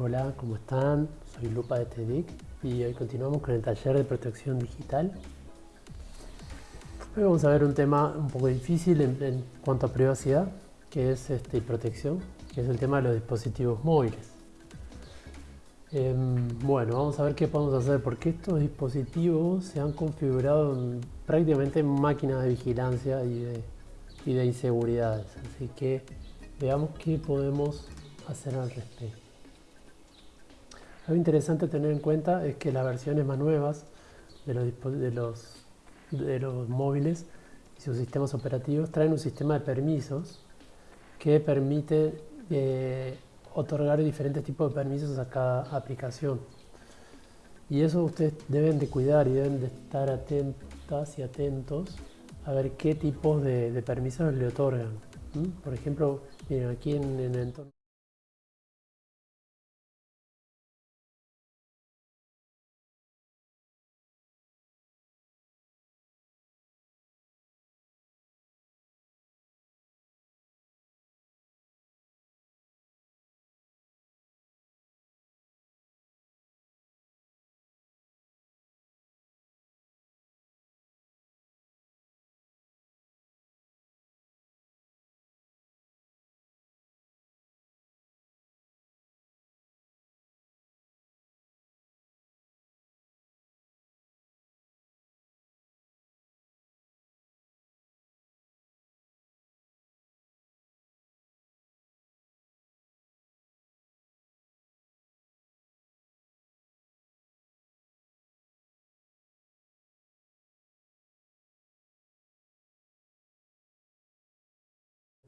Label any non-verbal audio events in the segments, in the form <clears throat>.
Hola, ¿cómo están? Soy Lupa de TEDIC y hoy continuamos con el taller de protección digital. Hoy vamos a ver un tema un poco difícil en, cuanto a privacidad, que es este, protección, que es el tema de los dispositivos móviles. Em, bueno, vamos a ver qué podemos hacer, porque estos dispositivos se han configurado en, prácticamente en máquinas de vigilancia y de inseguridades. Así que veamos qué podemos hacer al respecto. Algo interesante a tener en cuenta es que las versiones más nuevas de los, de los, móviles y sus sistemas operativos traen un sistema de permisos que permite eh, otorgar diferentes tipos de permisos a cada aplicación. Y eso ustedes deben de cuidar y deben de estar atentas y atentos a ver qué tipos de, permisos le otorgan. Por ejemplo, miren aquí en el entorno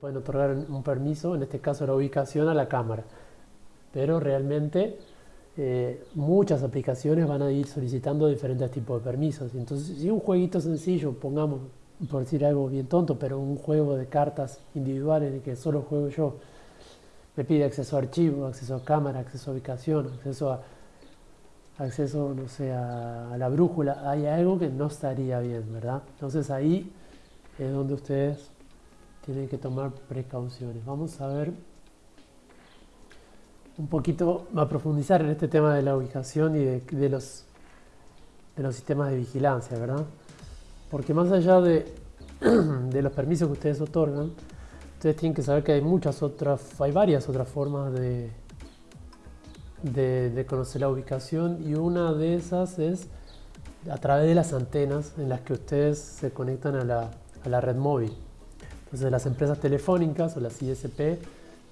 pueden otorgar un permiso, en este caso la ubicación a la cámara. Pero realmente eh, muchas aplicaciones van a ir solicitando diferentes tipos de permisos. Entonces, si un jueguito sencillo, pongamos, por decir algo bien tonto, pero un juego de cartas individuales en el que solo juego yo, me pide acceso a archivos, acceso a cámara, acceso a ubicación, acceso a acceso, no sé, a la brújula, hay algo que no estaría bien, ¿verdad? Entonces ahí es donde ustedes tienen que tomar precauciones. Vamos a ver un poquito, a profundizar en este tema de la ubicación y de, los, de los sistemas de vigilancia, ¿verdad? Porque más allá de, <clears throat> de los permisos que ustedes otorgan, ustedes tienen que saber que hay muchas otras, hay varias otras formas de, de, conocer la ubicación y una de esas es a través de las antenas en las que ustedes se conectan a la, a la red móvil. Entonces las empresas telefónicas o las ISP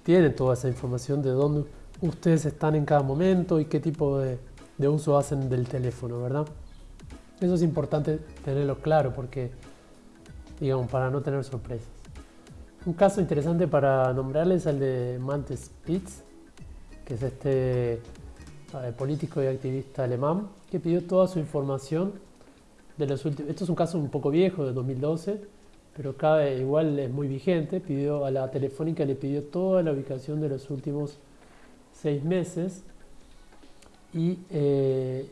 tienen toda esa información de dónde ustedes están en cada momento y qué tipo de, uso hacen del teléfono, ¿verdad? Eso es importante tenerlo claro porque, digamos, para no tener sorpresas. Un caso interesante para nombrarles es el de Malte Spitz, que es este eh, político y activista alemán, que pidió toda su información de los últimos... Esto es un caso un poco viejo, de 2012, pero cada igual es muy vigente, pidió a la telefónica le pidió toda la ubicación de los últimos seis meses y, eh,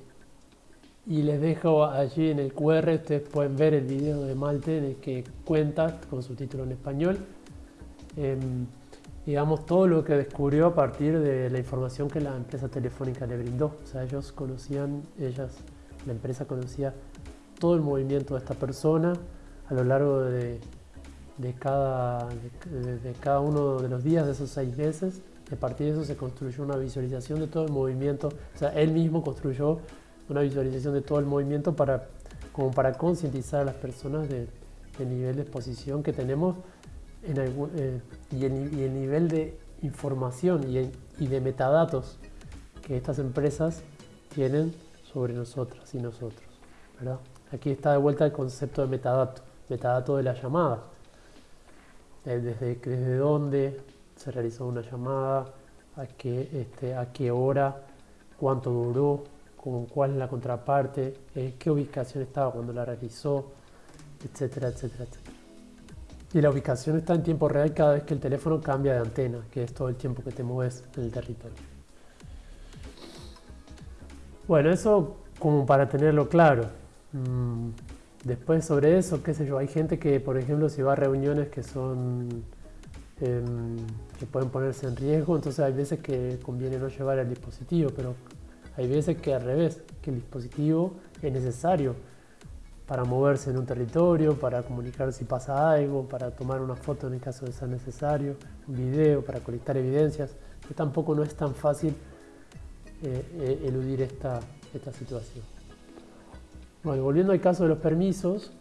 y les dejo allí en el QR, ustedes pueden ver el video de Malte en el que cuenta con su título en español, em, digamos todo lo que descubrió a partir de la información que la empresa telefónica le brindó, o sea ellos conocían, ellas, la empresa conocía todo el movimiento de esta persona, a lo largo de, cada, de, cada uno de los días de esos seis meses. A partir de eso se construyó una visualización de todo el movimiento. O sea, él mismo construyó una visualización de todo el movimiento para, como para concientizar a las personas del nivel de exposición que tenemos en eh, y, el, nivel de información y, de metadatos que estas empresas tienen sobre nosotras y nosotros. ¿verdad? Aquí está de vuelta el concepto de metadato metadato de la llamada. Eh, desde, desde dónde se realizó una llamada, a qué, este, a qué hora, cuánto duró, con cuál es la contraparte, eh, qué ubicación estaba cuando la realizó, etcétera, etcétera, etcétera. Y la ubicación está en tiempo real cada vez que el teléfono cambia de antena, que es todo el tiempo que te mueves en el territorio. Bueno, eso como para tenerlo claro. Mm, Después sobre eso, qué sé yo, hay gente que, por ejemplo, si va a reuniones que son em, que pueden ponerse en riesgo, entonces hay veces que conviene no llevar el dispositivo, pero hay veces que al revés, que el dispositivo es necesario para moverse en un territorio, para comunicar si pasa algo, para tomar una foto en el caso de ser necesario, un video, para colectar evidencias, que tampoco no es tan fácil eh, eh, eludir esta, esta situación. Bueno, volviendo al caso de los permisos,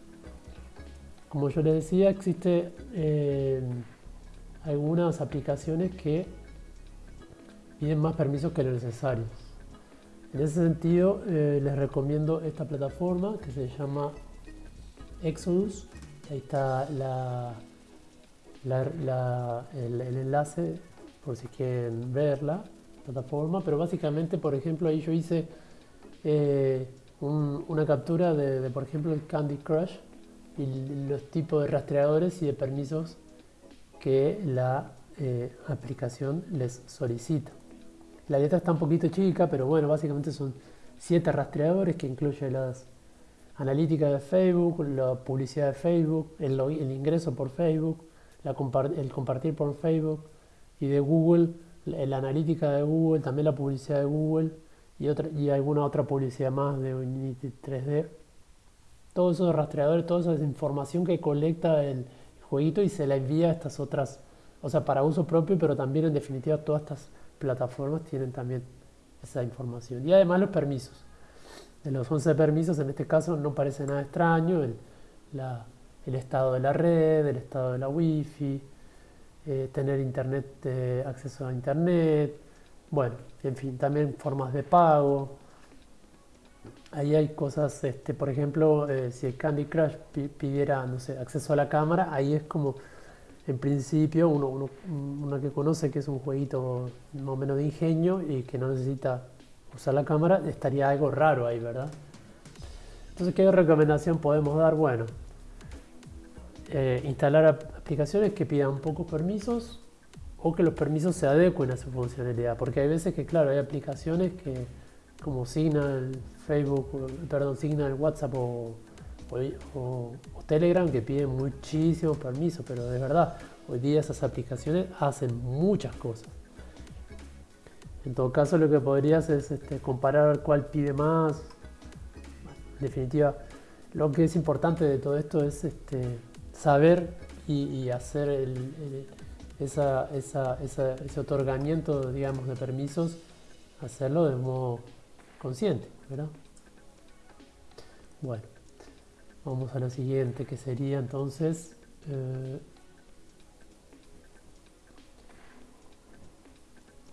como yo les decía, existe eh, algunas aplicaciones que piden más permisos que lo necesario. En ese sentido, eh, les recomiendo esta plataforma que se llama Exodus. Ahí está el, enlace por si quieren verla, plataforma. Pero básicamente, por ejemplo, ahí yo hice eh, una captura de, por ejemplo, el Candy Crush y los tipos de rastreadores y de permisos que la eh, aplicación les solicita. La letra está un poquito chica, pero bueno, básicamente son siete rastreadores que incluyen las analíticas de Facebook, la publicidad de Facebook, el, el ingreso por Facebook, el compartir por Facebook y de Google, la analítica de Google, también la publicidad de Google y, otra, y alguna otra publicidad más de Unity 3D todos esos rastreadores, toda esa información que colecta el jueguito y se la envía a estas otras, o sea, para uso propio, pero también en definitiva todas estas plataformas tienen también esa información. Y además los permisos. De los 11 permisos, en este caso no parece nada extraño, el, estado de la red, el estado de la wifi, eh, tener internet, eh, acceso a internet, bueno, en fin, también formas de pago, ahí hay cosas, este, por ejemplo, eh, si el Candy Crush pidiera, no sé, acceso a la cámara, ahí es como, en principio, uno, uno, que conoce que es un jueguito más o menos de ingenio y que no necesita usar la cámara, estaría algo raro ahí, ¿verdad? Entonces, ¿qué recomendación podemos dar? Bueno, eh, instalar aplicaciones que pidan pocos permisos o que los permisos se adecuen a su funcionalidad, porque hay veces que, claro, hay aplicaciones que como Signal, Facebook, perdón, Signal, WhatsApp o, Telegram que piden muchísimos permisos, pero de verdad, hoy día esas aplicaciones hacen muchas cosas. En todo caso, lo que podrías es este, comparar cuál pide más. En definitiva, lo que es importante de todo esto es este, saber y, hacer ese otorgamiento, digamos, de permisos, hacerlo de modo consciente, ¿verdad? Bueno, vamos a la siguiente que sería entonces eh,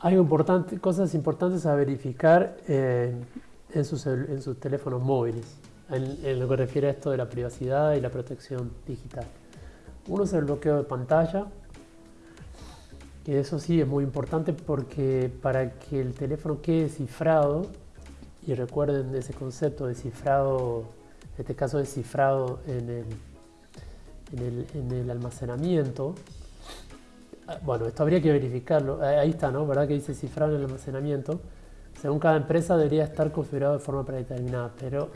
hay importante, cosas importantes a verificar eh, en, sus, en, sus, teléfonos móviles, en, lo que refiere a esto de la privacidad y la protección digital. Uno es el bloqueo de pantalla, que eso sí es muy importante porque para que el teléfono quede cifrado y recuerden ese concepto de cifrado, en este caso de cifrado en el, en el, almacenamiento. Ah, bueno, esto habría que verificarlo. Ahí está, ¿no? ¿Verdad que dice cifrado en el almacenamiento? Según cada empresa debería estar configurado de forma predeterminada, pero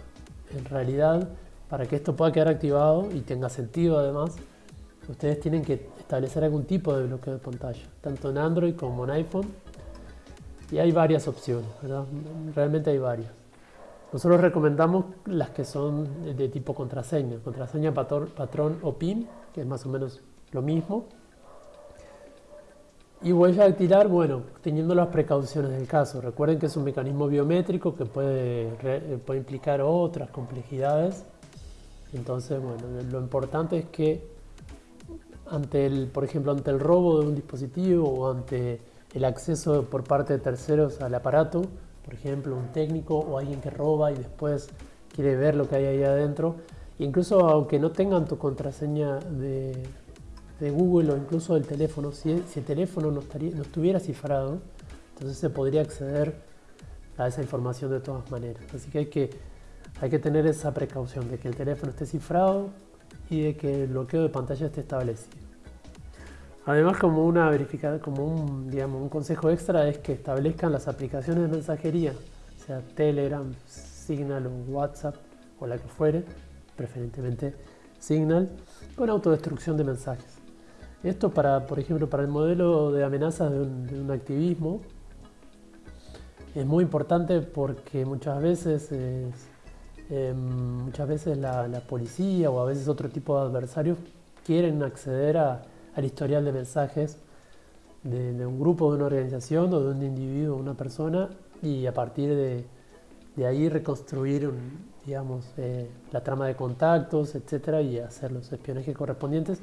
en realidad para que esto pueda quedar activado y tenga sentido además, ustedes tienen que establecer algún tipo de bloqueo de pantalla, tanto en Android como en iPhone y hay varias opciones, ¿verdad? Realmente hay varias. Nosotros recomendamos las que son de tipo contraseña, contraseña patrón, o PIN, que es más o menos lo mismo. Y huella dactilar, bueno, teniendo las precauciones del caso. Recuerden que es un mecanismo biométrico que puede, puede implicar otras complejidades. Entonces, bueno, lo importante es que ante el, por ejemplo, ante el robo de un dispositivo o ante el acceso por parte de terceros al aparato, por ejemplo, un técnico o alguien que roba y después quiere ver lo que hay ahí adentro. incluso aunque no tengan tu contraseña de, Google o incluso del teléfono, si, el teléfono no, estuviera cifrado, entonces se podría acceder a esa información de todas maneras. Así que, hay que tener esa precaución de que el teléfono esté cifrado y de que el bloqueo de pantalla esté establecido. Además, como una verificada, como un, digamos, un consejo extra es que establezcan las aplicaciones de mensajería, sea Telegram, Signal o WhatsApp o la que fuere, preferentemente Signal, con autodestrucción de mensajes. Esto para, por ejemplo, para el modelo de amenazas de un, activismo es muy importante porque muchas veces, em, muchas veces la, policía o a veces otro tipo de adversarios quieren acceder al historial de mensajes de, un grupo, de una organización o de un individuo, una persona y a partir de, ahí reconstruir digamos, eh, la trama de contactos, etcétera, y hacer los espionajes correspondientes.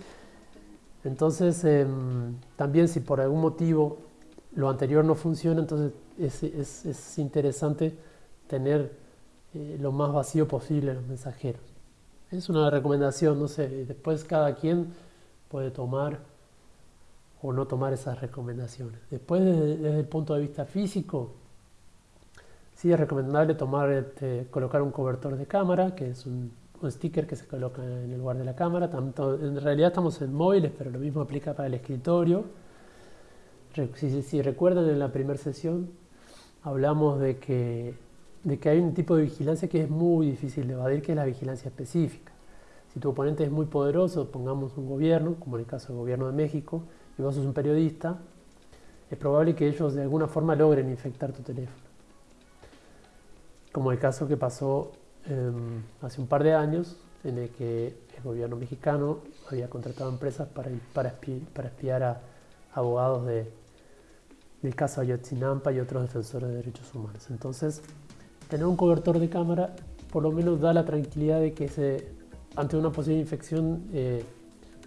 Entonces, em, también si por algún motivo lo anterior no funciona, entonces es, interesante tener eh, lo más vacío posible los mensajeros. Es una recomendación, no sé, después cada quien puede tomar o no tomar esas recomendaciones. Después, desde, el punto de vista físico, sí es recomendable tomar, este, colocar un cobertor de cámara, que es un sticker que se coloca en el lugar de la cámara. En realidad estamos en móviles, pero lo mismo aplica para el escritorio. Si, recuerdan en la primera sesión, hablamos de que, de que hay un tipo de vigilancia que es muy difícil de evadir, que es la vigilancia específica. Si tu oponente es muy poderoso, pongamos un gobierno, como en el caso del gobierno de México, y vos sos un periodista, es probable que ellos de alguna forma logren infectar tu teléfono. Como el caso que pasó Em, hace un par de años en el que el gobierno mexicano había contratado empresas para, para, espiar a abogados de, del caso Ayotzinapa y otros defensores de derechos humanos. Entonces, tener un cobertor de cámara por lo menos da la tranquilidad de que se, ante una posible infección eh,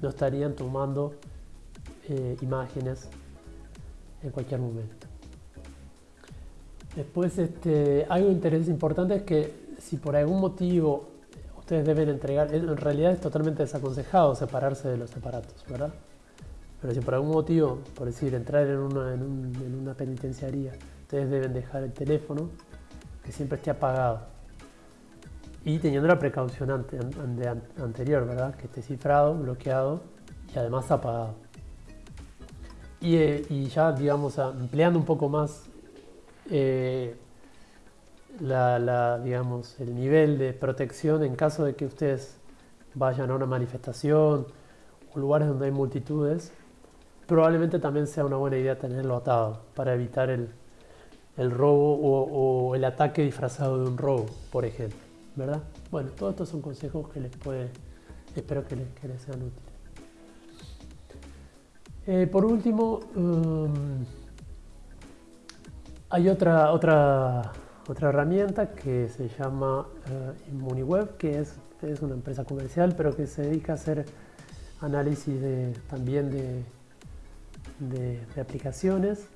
no estarían tomando eh, imágenes en cualquier momento. Después, este, algo interés importante es que si por algún motivo ustedes deben entregar, en realidad es totalmente desaconsejado separarse de los aparatos, ¿verdad? Pero si por algún motivo, por decir, entrar en una, en, una penitenciaría, ustedes deben dejar el teléfono que siempre esté apagado. Y teniendo la precaución anterior, ¿verdad? Que esté cifrado, bloqueado y además apagado. Y, eh, ya, digamos, empleando un poco más eh, la, digamos, el nivel de protección en caso de que ustedes vayan a una manifestación o lugares donde hay multitudes, probablemente también sea una buena idea tenerlo atado para evitar el, robo o, el ataque disfrazado de un robo, por ejemplo. Bueno, todos estos son consejos que les puede, espero que les, sean útiles. Eh, por último, um, hay otra, otra otra herramienta que se llama uh, Immuniweb, que es, es, una empresa comercial, pero que se dedica a hacer análisis de, también de, de, aplicaciones.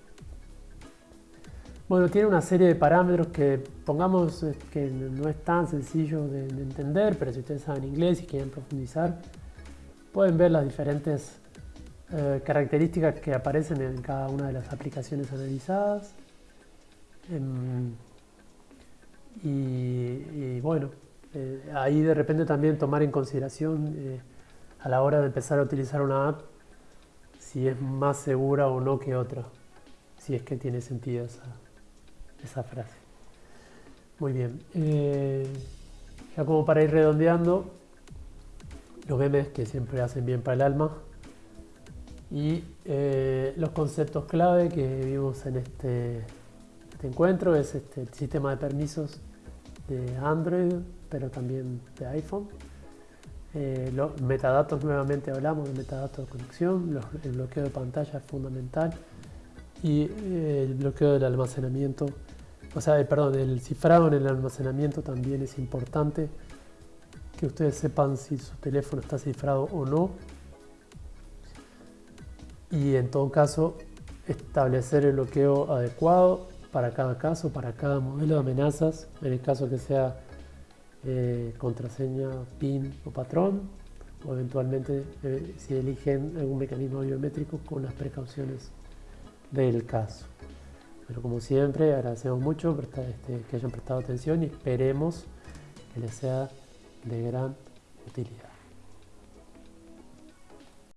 Bueno, tiene una serie de parámetros que pongamos eh, que no es tan sencillo de, entender, pero si ustedes saben inglés y quieren profundizar, pueden ver las diferentes eh, características que aparecen en cada una de las aplicaciones analizadas. Em, y, bueno, eh, ahí de repente también tomar en consideración a la hora de empezar a utilizar una app si es más segura o no que otra, si es que tiene sentido esa, esa frase. Muy bien, eh, ya como para ir redondeando, los memes que siempre hacen bien para el alma y los conceptos clave que vimos en este este encuentro es este, el sistema de permisos de Android, pero también de iPhone. Eh, los metadatos, nuevamente hablamos de metadatos de conexión, el bloqueo de pantalla es fundamental y eh, el bloqueo del almacenamiento, o sea, eh, perdón, el cifrado en el almacenamiento también es importante que ustedes sepan si su teléfono está cifrado o no y en todo caso establecer el bloqueo adecuado para cada caso, para cada modelo de amenazas, en el caso que sea eh, contraseña, PIN o patrón, o eventualmente eh, si eligen algún mecanismo biométrico con las precauciones del caso. Pero como siempre, agradecemos mucho este, que hayan prestado atención y esperemos que les sea de gran utilidad.